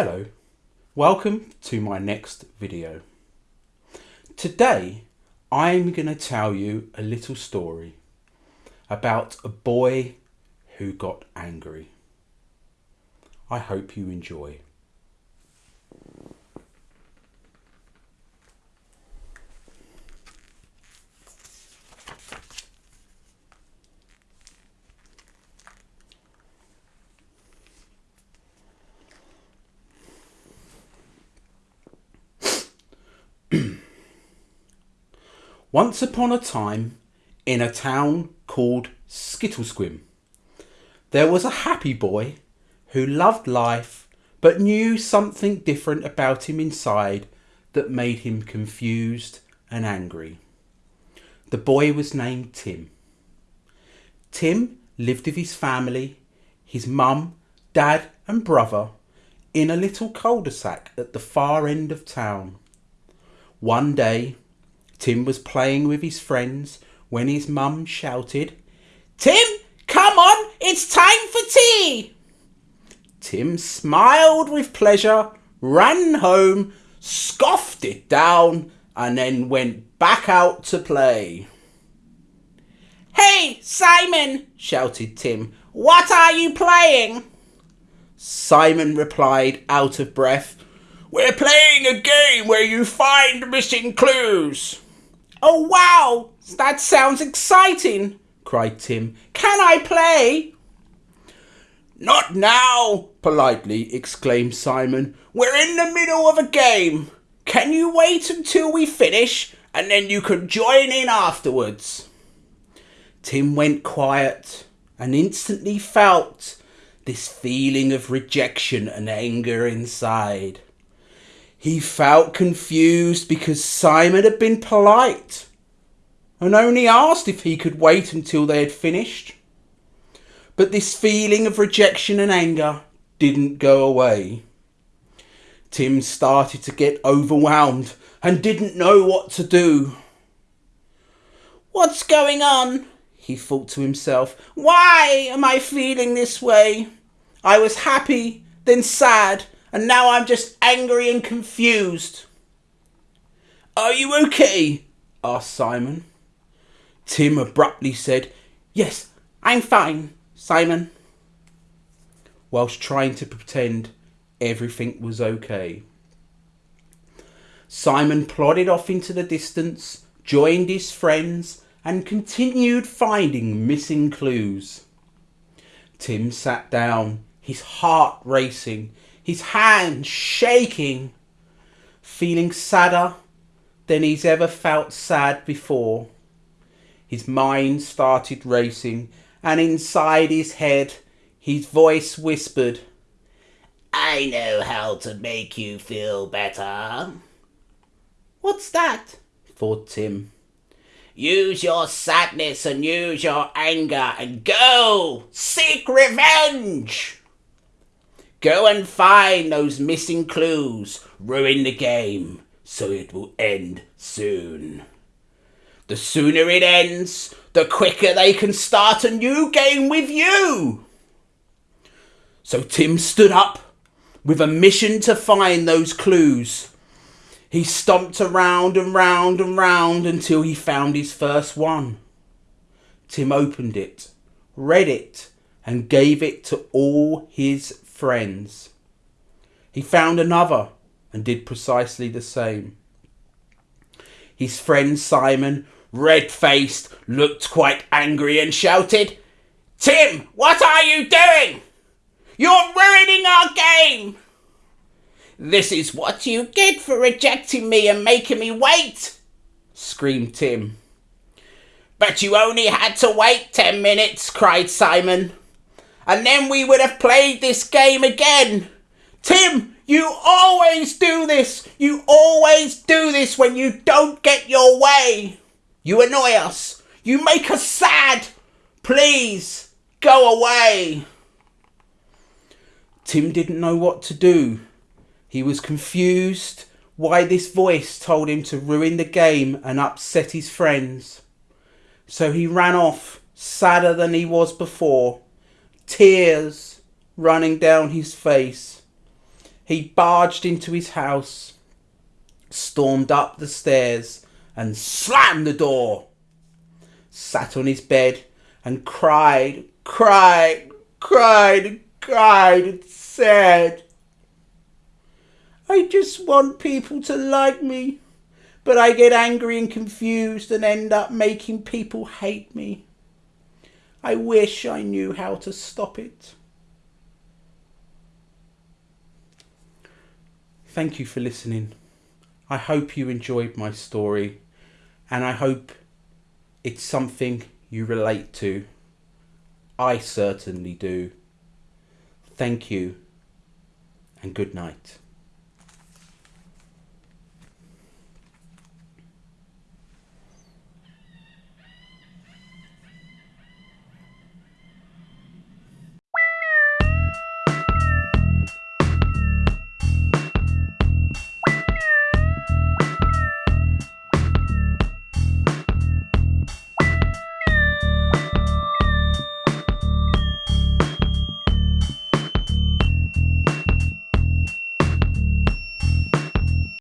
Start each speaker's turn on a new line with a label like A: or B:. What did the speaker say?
A: Hello, welcome to my next video. Today I'm going to tell you a little story about a boy who got angry. I hope you enjoy. Once upon a time, in a town called Skittlesquim, there was a happy boy who loved life but knew something different about him inside that made him confused and angry. The boy was named Tim. Tim lived with his family, his mum, dad, and brother in a little cul de sac at the far end of town. One day, Tim was playing with his friends when his mum shouted, Tim, come on, it's time for tea! Tim smiled with pleasure, ran home, scoffed it down, and then went back out to play. Hey, Simon, shouted Tim, what are you playing? Simon replied, out of breath, We're playing a game where you find missing clues. Oh, wow! That sounds exciting! cried Tim. Can I play? Not now, politely exclaimed Simon. We're in the middle of a game. Can you wait until we finish and then you can join in afterwards? Tim went quiet and instantly felt this feeling of rejection and anger inside. He felt confused because Simon had been polite and only asked if he could wait until they had finished. But this feeling of rejection and anger didn't go away. Tim started to get overwhelmed and didn't know what to do. What's going on? He thought to himself. Why am I feeling this way? I was happy, then sad, and now I'm just angry and confused. Are you okay? asked Simon. Tim abruptly said, Yes, I'm fine, Simon, whilst trying to pretend everything was okay. Simon plodded off into the distance, joined his friends, and continued finding missing clues. Tim sat down, his heart racing, his hands shaking, feeling sadder than he's ever felt sad before. His mind started racing, and inside his head, his voice whispered, I know how to make you feel better. What's that? thought Tim. Use your sadness and use your anger and go seek revenge. Go and find those missing clues. Ruin the game so it will end soon. The sooner it ends, the quicker they can start a new game with you. So Tim stood up with a mission to find those clues. He stomped around and round and round until he found his first one. Tim opened it, read it, and gave it to all his friends. He found another and did precisely the same. His friend Simon, red faced, looked quite angry and shouted, Tim, what are you doing? You're ruining our game! This is what you get for rejecting me and making me wait, screamed Tim. But you only had to wait ten minutes, cried Simon and then we would have played this game again. Tim, you always do this. You always do this when you don't get your way. You annoy us. You make us sad. Please, go away. Tim didn't know what to do. He was confused why this voice told him to ruin the game and upset his friends. So he ran off, sadder than he was before tears running down his face. he barged into his house, stormed up the stairs, and slammed the door. Sat on his bed and cried, cried, cried, cried, and said, I just want people to like me, but I get angry and confused and end up making people hate me. I wish I knew how to stop it. Thank you for listening. I hope you enjoyed my story and I hope it's something you relate to. I certainly do. Thank you and good night.